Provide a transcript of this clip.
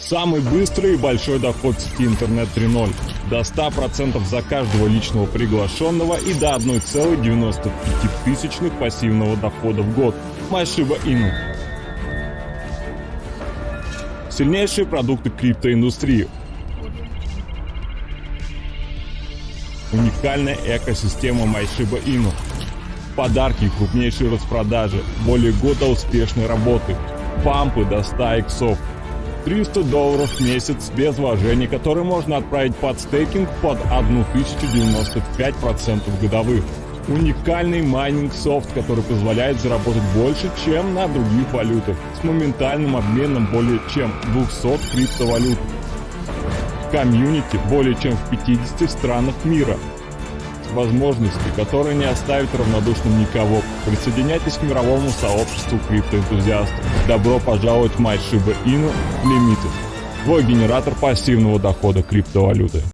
Самый быстрый и большой доход в сети интернет 3.0. До 100% за каждого личного приглашенного и до 1,95 тысячных пассивного дохода в год. Машиба Ину. Сильнейшие продукты криптоиндустрии. Уникальная экосистема MyShiba Inu. Подарки, крупнейшие распродажи, более года успешной работы, пампы до 100 иксов, 300 долларов в месяц без вложений, которые можно отправить под стейкинг под 1095% годовых. Уникальный майнинг софт, который позволяет заработать больше, чем на других валютах, с моментальным обменом более чем 200 криптовалют. Комьюнити более чем в 50 странах мира. Возможности, которые не оставят равнодушным никого. Присоединяйтесь к мировому сообществу криптоэнтузиастов. Добро пожаловать в MyShiba Inu Limited. Твой генератор пассивного дохода криптовалюты.